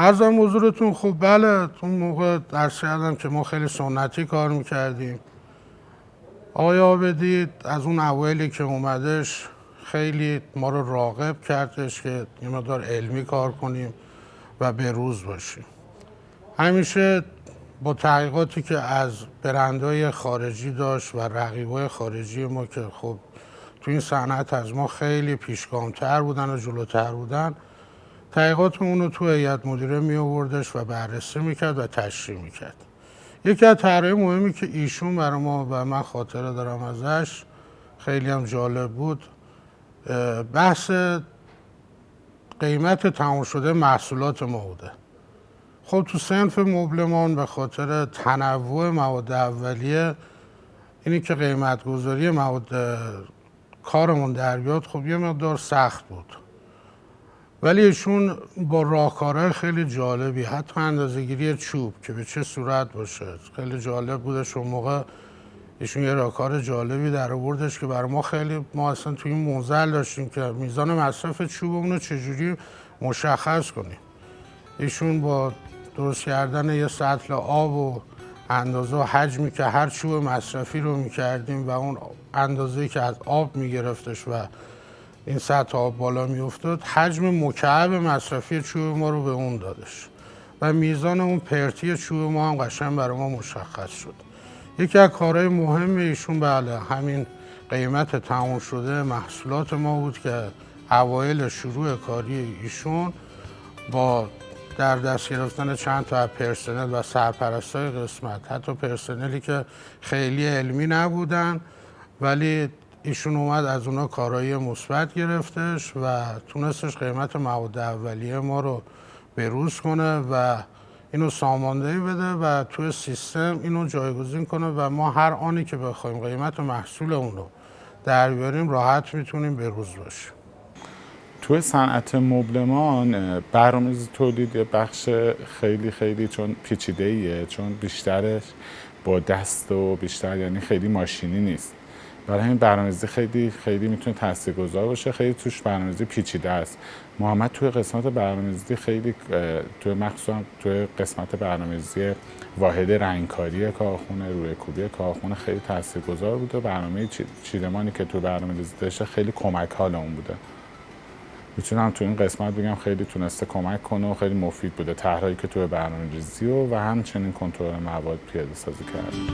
ارزم حضورتون خب بله اون موقع درس کردم که ما خیلی سنتی کار می‌کردیم. آقای آبدی از اون اولی که اومدش خیلی ما رو راغب کردش که یه مقدار علمی کار کنیم و به روز باشیم. همیشه با تحقیقاتی که از برندهای خارجی داشت و رقیبای خارجی ما که خب تو این صنعت از ما خیلی پیشگامتر بودن و جلوتر بودن تحقیقات اون رو تو هیئت مدیره می آوردش و بررسی می‌کرد و تشریح می‌کرد. یکی از طرحهای مهمی که ایشون برای ما و من خاطره دارم ازش خیلی هم جالب بود بحث قیمت تمام شده محصولات ما بوده. خب تو سنف مبلمان به خاطر تنوع مواد اولیه اینی که قیمت گذاری مواد کارمون در بیاد خب یه مقدار سخت بود. ولی ایشون با راهکارهای خیلی جالبی حتی اندازهگیری چوب که به چه صورت باشه خیلی جالب بودش. اون موقع ایشون یه راهکار جالبی در آوردش که برای ما خیلی ما اصلا توی این موزل داشتیم که میزان مصرف چوبمون رو چجوری مشخص کنیم. ایشون با درست کردن یه سطل آب و اندازه و حجمی که هر چوب مصرفی رو می‌کردیم و اون اندازه که از آب میگرفتش و این سطح آب بالا میافتاد حجم مکعب مصرفی چوب ما رو به اون دادش و میزان اون پرتی چوب ما هم قشنگ برای ما مشخص شد. یکی از کارهای مهم ایشون بله همین قیمت تموم شده محصولات ما بود که اوایل شروع کاری ایشون با در دست گرفتن چند تا پرسنل و سرپرستای قسمت حتی پرسنلی که خیلی علمی نبودن ولی ایشون اومد از اونا کارایی مثبت گرفتش و تونستش قیمت مواد اولیه ما رو بروز کنه و اینو ساماندهی بده و توی سیستم اینو جایگزین کنه و ما هر آنی که بخوایم قیمت محصول اون رو در بیاریم راحت می‌تونیم بروز باشیم. توی صنعت مبلمان برنامه‌ریزی تولید بخش خیلی خیلی چون پیچیده ایه چون بیشترش با دست و بیشتر یعنی خیلی ماشینی نیست. برای همین برنامه‌ریزی خیلی خیلی می‌تونه تاثیرگذار باشه. خیلی توش برنامه‌ریزی پیچیده است. محمد توی قسمت برنامه‌ریزی خیلی توی مخصوصا توی قسمت برنامه‌ریزی واحد رنگکاری کارخونه روی کوبی کارخونه خیلی تاثیرگذار بوده. برنامه چیدمانی که تو برنامه‌ریزی داشته خیلی کمک حال اون بوده. می‌تونم تو این قسمت بگم خیلی تونسته کمک کنه و خیلی مفید بوده. طرحهایی که توی برنامه ریزی و, و همچنین کنترل مواد پیاده سازی کرده.